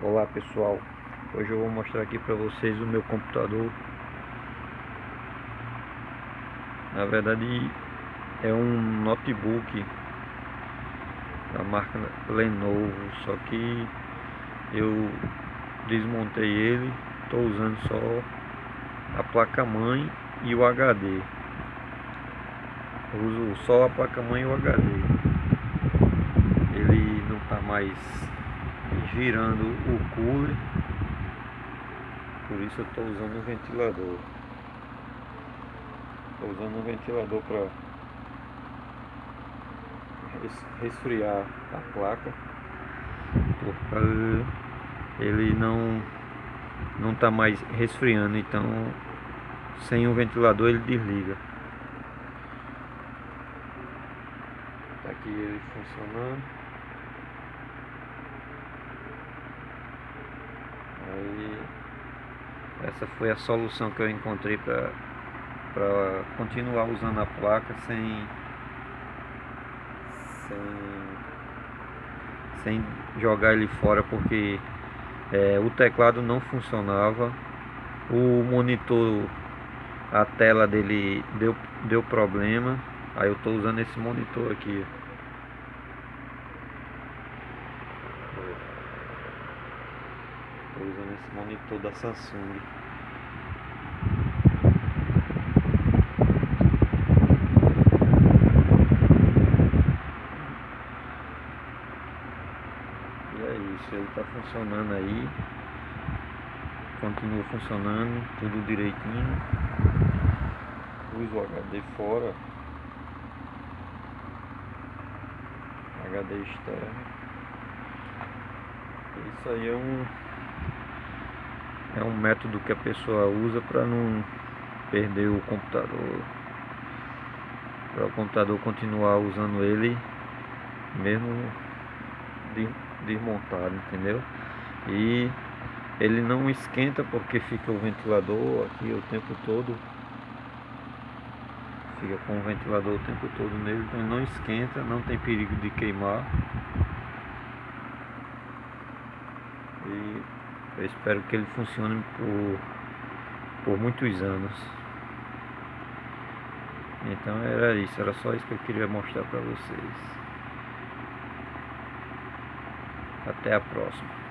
Olá pessoal, hoje eu vou mostrar aqui para vocês o meu computador. Na verdade é um notebook da marca Lenovo Só que eu desmontei ele, estou usando só a placa mãe e o HD eu uso só a placa mãe e o HD ele não está mais girando o cooler. Por isso eu estou usando um ventilador. Estou usando um ventilador para resfriar a placa. Porque ele não não está mais resfriando então sem o ventilador ele desliga. Tá aqui ele funcionando Aí essa foi a solução que eu encontrei para continuar usando a placa sem, sem, sem jogar ele fora porque é, o teclado não funcionava, o monitor, a tela dele deu, deu problema, aí eu estou usando esse monitor aqui. Usando esse monitor da Samsung. E é isso, ele está funcionando aí. Continua funcionando, tudo direitinho. Pus o HD fora. HD externo. Isso aí é um é um método que a pessoa usa para não perder o computador. Para o computador continuar usando ele mesmo desmontado entendeu? E ele não esquenta porque fica o ventilador aqui o tempo todo. Fica com o ventilador o tempo todo nele então ele não esquenta não tem perigo de queimar. E eu espero que ele funcione por, por muitos anos. Então era isso, era só isso que eu queria mostrar para vocês. Até a próxima.